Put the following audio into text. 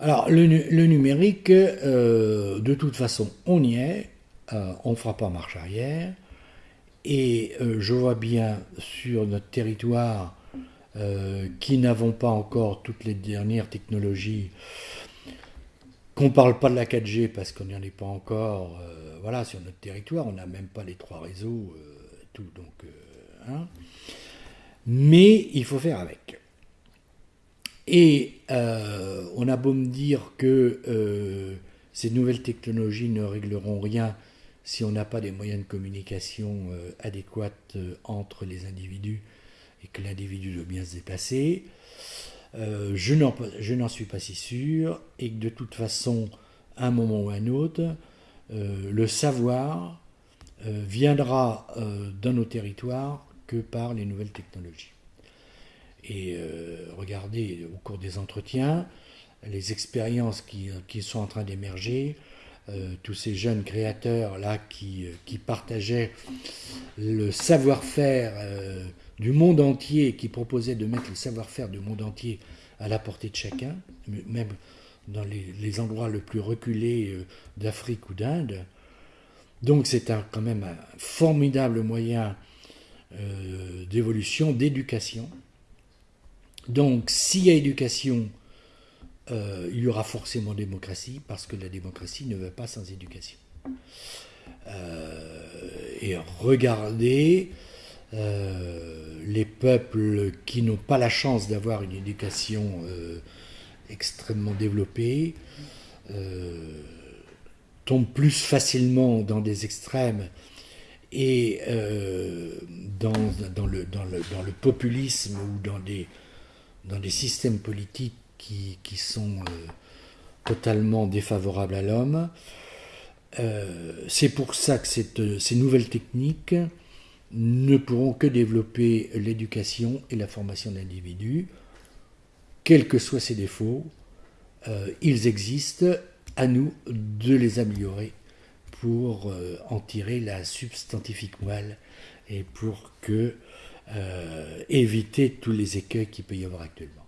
Alors, le, numérique, euh, de toute façon, on y est, euh, on ne fera pas marche arrière, et euh, je vois bien sur notre territoire qui n'avons pas encore toutes les dernières technologies, qu'on ne parle pas de la 4G parce qu'on n'y en est pas encore, voilà, sur notre territoire, on n'a même pas les trois réseaux, tout, donc, hein. mais il faut faire avec. Et euh, on a beau me dire que euh, ces nouvelles technologies ne régleront rien si on n'a pas des moyens de communication euh, adéquats entre les individus et que l'individu doit bien se déplacer. je n'en suis pas si sûr et que de toute façon, à un moment ou à un autre, le savoir viendra dans nos territoires que par les nouvelles technologies. Et euh, regardez au cours des entretiens les expériences qui, sont en train d'émerger, euh, tous ces jeunes créateurs là qui, partageaient le savoir-faire euh, du monde entier, qui proposaient de mettre le savoir-faire du monde entier à la portée de chacun, même dans les, les endroits les plus reculés d'Afrique ou d'Inde. Donc c'est quand même un formidable moyen d'évolution, d'éducation. Donc, s'il y a éducation, euh, il y aura forcément démocratie, parce que la démocratie ne veut pas sans éducation. Euh, et regardez euh, les peuples qui n'ont pas la chance d'avoir une éducation extrêmement développée, tombent plus facilement dans des extrêmes et dans le populisme ou dans des dans des systèmes politiques qui, sont euh, totalement défavorables à l'homme. Euh, c'est pour ça que cette, ces nouvelles techniques ne pourront que développer l'éducation et la formation d'individus, quels que soient ses défauts. Euh, ils existent, à nous de les améliorer pour en tirer la substantifique moelle et pour que euh, éviter tous les écueils qu'il peut y avoir actuellement.